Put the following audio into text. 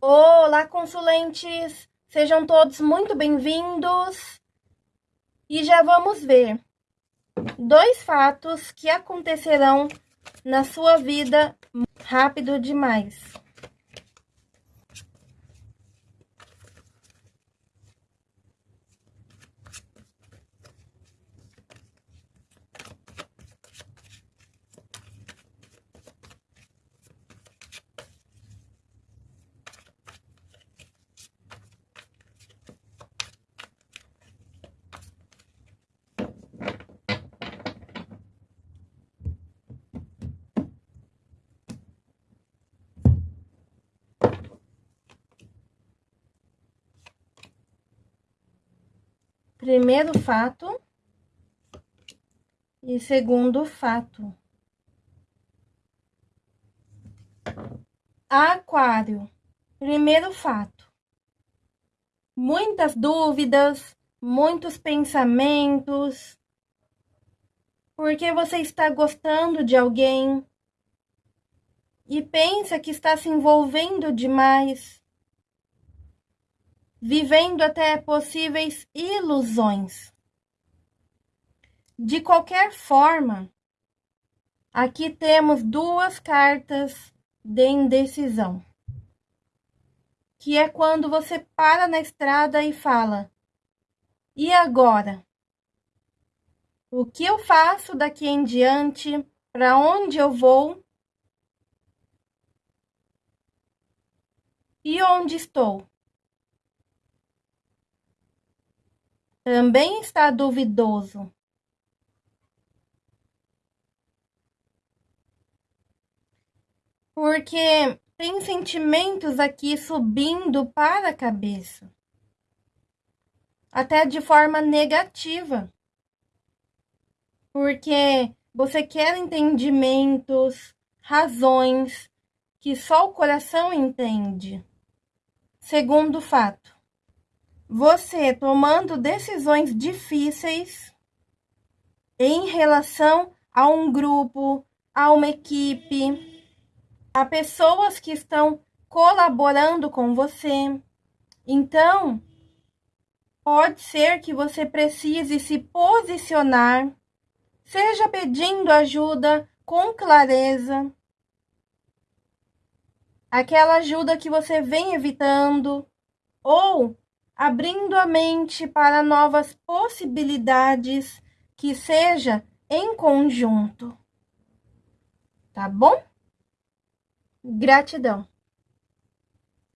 Olá, consulentes! Sejam todos muito bem-vindos. E já vamos ver dois fatos que acontecerão na sua vida rápido demais. Primeiro fato e segundo fato. Aquário. Primeiro fato. Muitas dúvidas, muitos pensamentos. Porque você está gostando de alguém e pensa que está se envolvendo demais vivendo até possíveis ilusões. De qualquer forma, aqui temos duas cartas de indecisão, que é quando você para na estrada e fala: e agora? O que eu faço daqui em diante? Para onde eu vou? E onde estou? Também está duvidoso. Porque tem sentimentos aqui subindo para a cabeça. Até de forma negativa. Porque você quer entendimentos, razões que só o coração entende. Segundo fato, você tomando decisões difíceis em relação a um grupo, a uma equipe, a pessoas que estão colaborando com você. Então, pode ser que você precise se posicionar, seja pedindo ajuda com clareza, aquela ajuda que você vem evitando, ou abrindo a mente para novas possibilidades que seja em conjunto. Tá bom? Gratidão.